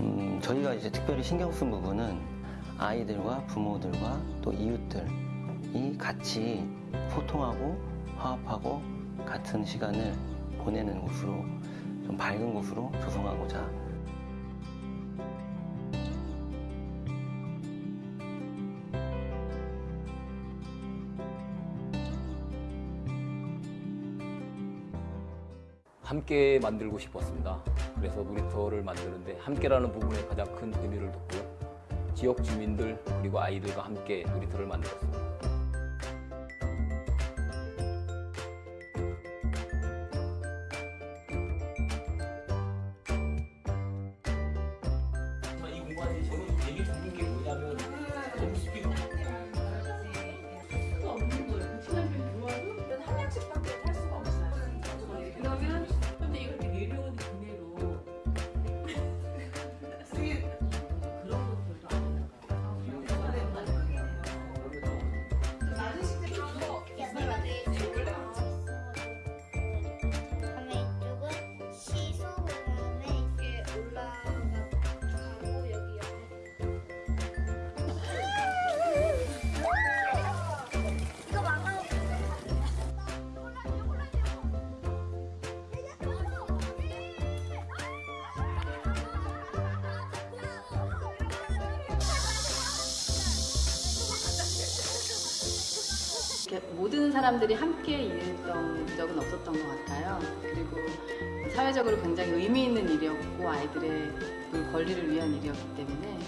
음, 저희가 이제 특별히 신경 쓴 부분은 아이들과 부모들과 또 이웃들이 같이 소통하고 화합하고 같은 시간을 보내는 곳으로 좀 밝은 곳으로 조성하고자 함께 만들고 싶었습니다. 그래서 놀이터를 만드는데 함께라는 부분에 가장 큰 의미를 뒀고요. 지역 주민들 그리고 아이들과 함께 놀이터를 만들었습니다. 이 공간이 저는 되게 좋은 게 모든 사람들이 함께 일했던 적은 없었던 것 같아요. 그리고 사회적으로 굉장히 의미 있는 일이었고 아이들의 그 권리를 위한 일이었기 때문에